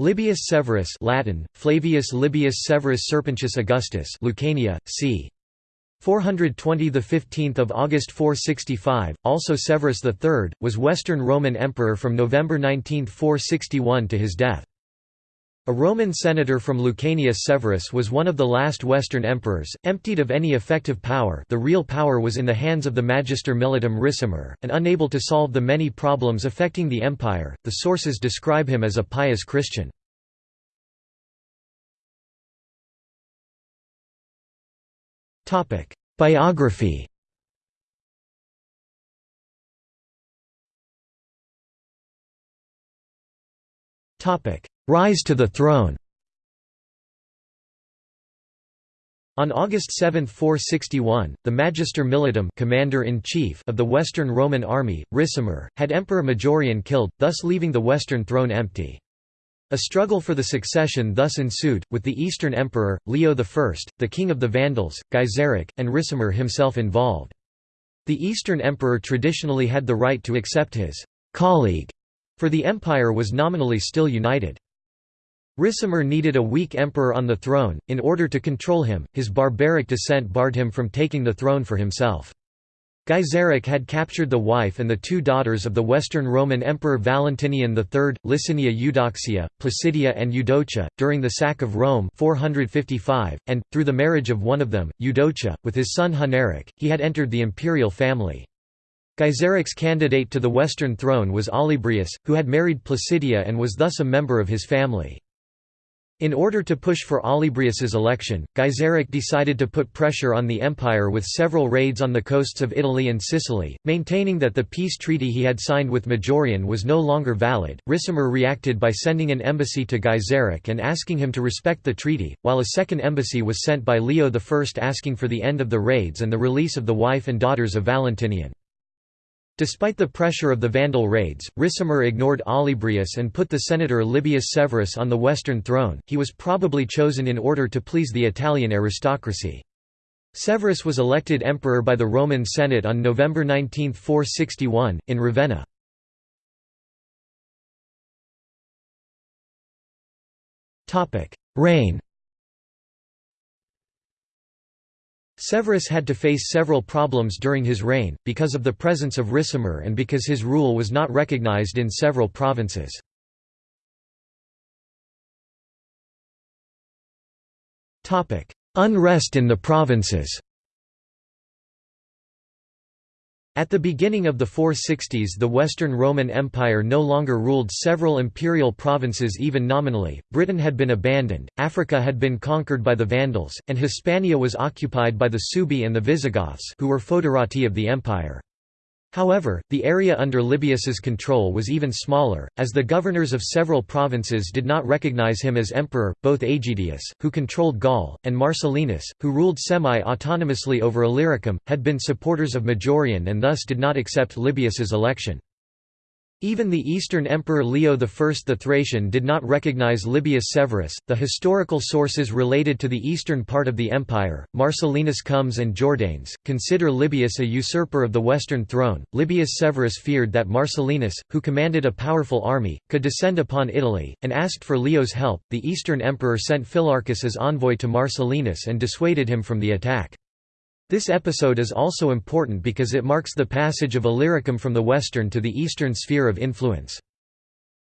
Libius Severus Latin, Flavius Libius Severus Serpentius Augustus Lucania, c. 420 the 15th of August 465 also Severus III was Western Roman emperor from November 19, 461 to his death a Roman senator from Lucania Severus was one of the last Western emperors, emptied of any effective power the real power was in the hands of the Magister Militum Ricimer, and unable to solve the many problems affecting the empire, the sources describe him as a pious Christian. Biography Topic: Rise to the throne On August 7, 461, the Magister Militum commander-in-chief of the Western Roman army, Ricimer, had Emperor Majorian killed, thus leaving the Western throne empty. A struggle for the succession thus ensued, with the Eastern Emperor, Leo I, the King of the Vandals, Gaiseric, and Ricimer himself involved. The Eastern Emperor traditionally had the right to accept his «colleague», for the empire was nominally still united. Ricimer needed a weak emperor on the throne, in order to control him, his barbaric descent barred him from taking the throne for himself. Gaiseric had captured the wife and the two daughters of the Western Roman Emperor Valentinian III, Licinia Eudoxia, Placidia and Eudocia, during the sack of Rome 455, and, through the marriage of one of them, Eudocia, with his son Huneric, he had entered the imperial family. Gaiseric's candidate to the Western throne was Olybrius, who had married Placidia and was thus a member of his family. In order to push for Olybrius's election, Gaiseric decided to put pressure on the empire with several raids on the coasts of Italy and Sicily, maintaining that the peace treaty he had signed with Majorian was no longer valid. Ricimer reacted by sending an embassy to Gaiseric and asking him to respect the treaty, while a second embassy was sent by Leo I asking for the end of the raids and the release of the wife and daughters of Valentinian. Despite the pressure of the Vandal raids, Ricimer ignored Olybrius and put the senator Libius Severus on the Western throne, he was probably chosen in order to please the Italian aristocracy. Severus was elected emperor by the Roman Senate on November 19, 461, in Ravenna. Reign Severus had to face several problems during his reign, because of the presence of Ricimer and because his rule was not recognized in several provinces. Unrest in the provinces At the beginning of the 460s the Western Roman Empire no longer ruled several imperial provinces even nominally, Britain had been abandoned, Africa had been conquered by the Vandals, and Hispania was occupied by the Suebi and the Visigoths who were foederati of the empire. However, the area under Libius's control was even smaller, as the governors of several provinces did not recognize him as emperor. Both Aegidius, who controlled Gaul, and Marcellinus, who ruled semi-autonomously over Illyricum, had been supporters of Majorian and thus did not accept Libius's election. Even the Eastern Emperor Leo I the Thracian did not recognize Libius Severus. The historical sources related to the eastern part of the empire, Marcellinus Comes and Jordanes, consider Libius a usurper of the western throne. Libius Severus feared that Marcellinus, who commanded a powerful army, could descend upon Italy, and asked for Leo's help. The Eastern Emperor sent Philarchus as envoy to Marcellinus and dissuaded him from the attack. This episode is also important because it marks the passage of Illyricum from the western to the eastern sphere of influence.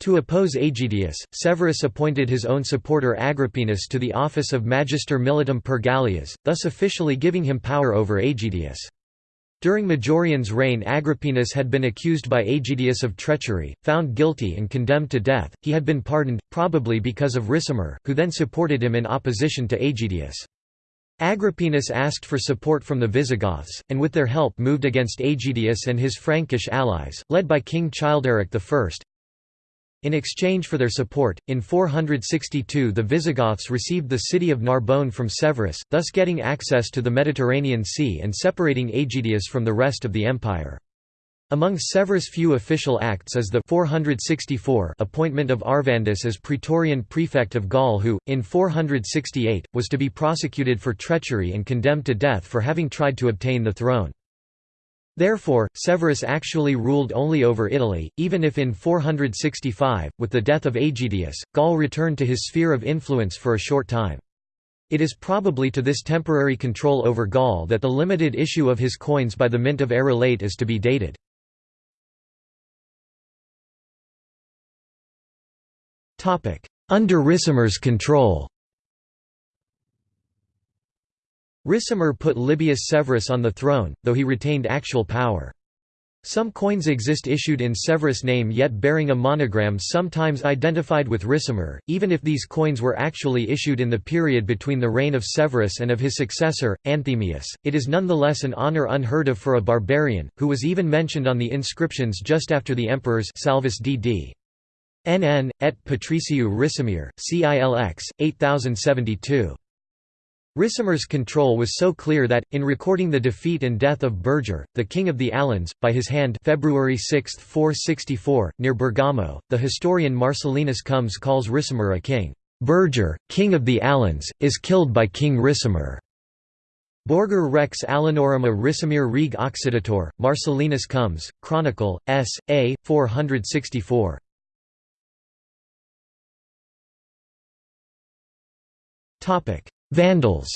To oppose Aegidius, Severus appointed his own supporter Agrippinus to the office of Magister Militum per Gallias, thus officially giving him power over Aegidius. During Majorian's reign Agrippinus had been accused by Aegidius of treachery, found guilty and condemned to death, he had been pardoned, probably because of Ricimer, who then supported him in opposition to Aegidius. Agrippinus asked for support from the Visigoths, and with their help moved against Aegidius and his Frankish allies, led by King Childeric I. In exchange for their support, in 462 the Visigoths received the city of Narbonne from Severus, thus getting access to the Mediterranean Sea and separating Aegidius from the rest of the empire. Among Severus' few official acts is the 464 appointment of Arvandus as Praetorian prefect of Gaul who, in 468, was to be prosecuted for treachery and condemned to death for having tried to obtain the throne. Therefore, Severus actually ruled only over Italy, even if in 465, with the death of Aegidius, Gaul returned to his sphere of influence for a short time. It is probably to this temporary control over Gaul that the limited issue of his coins by the Mint of Arelate is to be dated. Under Ricimer's control Ricimer put Libius Severus on the throne, though he retained actual power. Some coins exist issued in Severus' name yet bearing a monogram sometimes identified with Ricimer, even if these coins were actually issued in the period between the reign of Severus and of his successor, Anthemius. It is nonetheless an honour unheard of for a barbarian, who was even mentioned on the inscriptions just after the emperors Salvus dd. NN, et Patriciu Ricimir, CILX, 8072. Ricimer's control was so clear that, in recording the defeat and death of Beorgor, the king of the Alans, by his hand February 6, 464, near Bergamo, the historian Marcellinus Comes calls Ricimer a king. Beorgor, king of the Alans, is killed by King Ricimer. Beorgor rex Alanorum a Ricimir reg occidator, Marcellinus Comes, Chronicle, S. A. 464. Vandals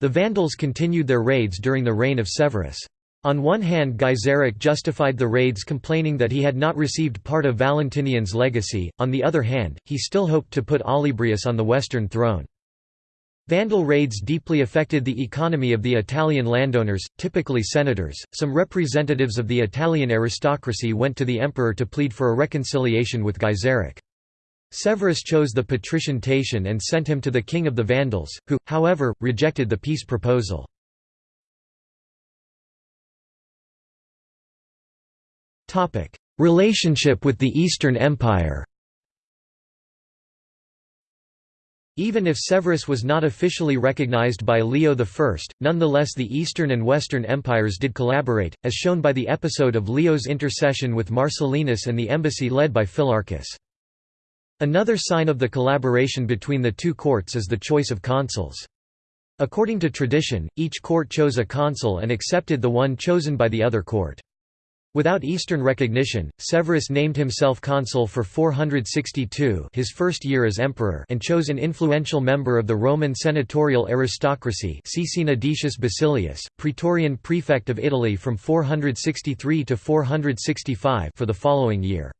The Vandals continued their raids during the reign of Severus. On one hand Gaiseric justified the raids complaining that he had not received part of Valentinian's legacy, on the other hand, he still hoped to put Olybrius on the western throne. Vandal raids deeply affected the economy of the Italian landowners, typically senators. Some representatives of the Italian aristocracy went to the emperor to plead for a reconciliation with Gaiseric. Severus chose the patrician Tatian and sent him to the king of the Vandals, who, however, rejected the peace proposal. Relationship with the Eastern Empire Even if Severus was not officially recognized by Leo I, nonetheless the Eastern and Western empires did collaborate, as shown by the episode of Leo's intercession with Marcellinus and the embassy led by Philarchus. Another sign of the collaboration between the two courts is the choice of consuls. According to tradition, each court chose a consul and accepted the one chosen by the other court. Without Eastern recognition, Severus named himself consul for 462 his first year as emperor and chose an influential member of the Roman senatorial aristocracy Decius Basilius, praetorian prefect of Italy from 463 to 465 for the following year.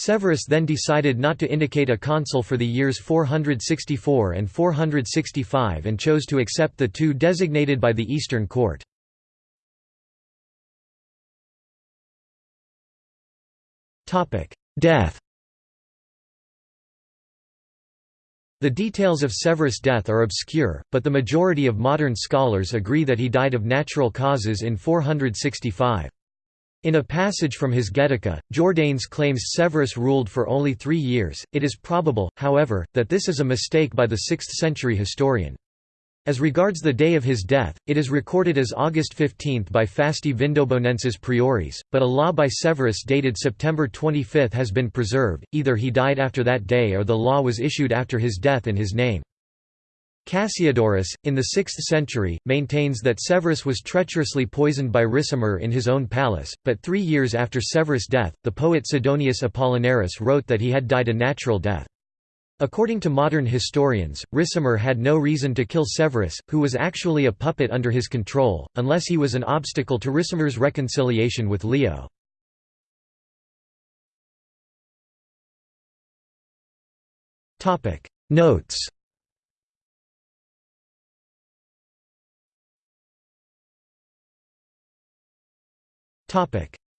Severus then decided not to indicate a consul for the years 464 and 465 and chose to accept the two designated by the Eastern Court. Death The details of Severus' death are obscure, but the majority of modern scholars agree that he died of natural causes in 465. In a passage from his Getica, Jordanes claims Severus ruled for only three years. It is probable, however, that this is a mistake by the 6th century historian. As regards the day of his death, it is recorded as August 15 by Fasti Vindobonensis Prioris, but a law by Severus dated September 25 has been preserved, either he died after that day or the law was issued after his death in his name. Cassiodorus, in the 6th century, maintains that Severus was treacherously poisoned by Ricimer in his own palace, but three years after Severus' death, the poet Sidonius Apollinaris wrote that he had died a natural death. According to modern historians, Ricimer had no reason to kill Severus, who was actually a puppet under his control, unless he was an obstacle to Ricimer's reconciliation with Leo. Notes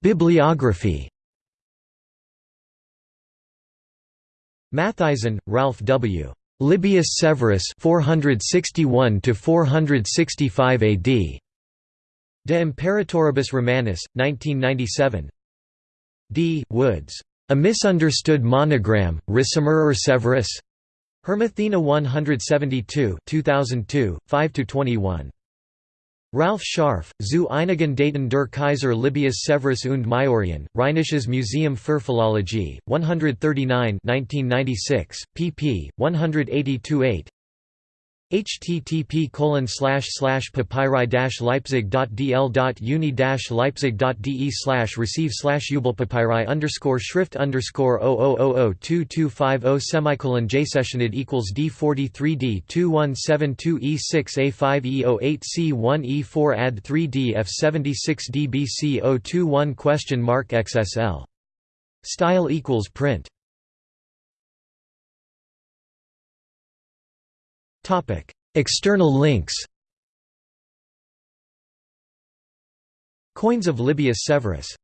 Bibliography Mathisen, Ralph W. Libius Severus 461 to 465 AD. De Imperatoribus Romanis, 1997. D. Woods. A Misunderstood Monogram, Ricimer or Severus? Hermathena 172 2002, 5–21. Ralf Scharf, zu einigen Daten der Kaiser Libius Severus und Majorian, Rheinisches Museum für Philologie, 139 1996, pp. 182-8 http colon slash slash papyri leipzig.dl uni leipzig.de slash receive slash papyri underscore schrift underscore 0000225 semicolon jsessionid equals d43d 2172 e6 a5 e08 c1 e4 add 3d f76 dbc 021 question mark xsl style equals print External links Coins of Libius Severus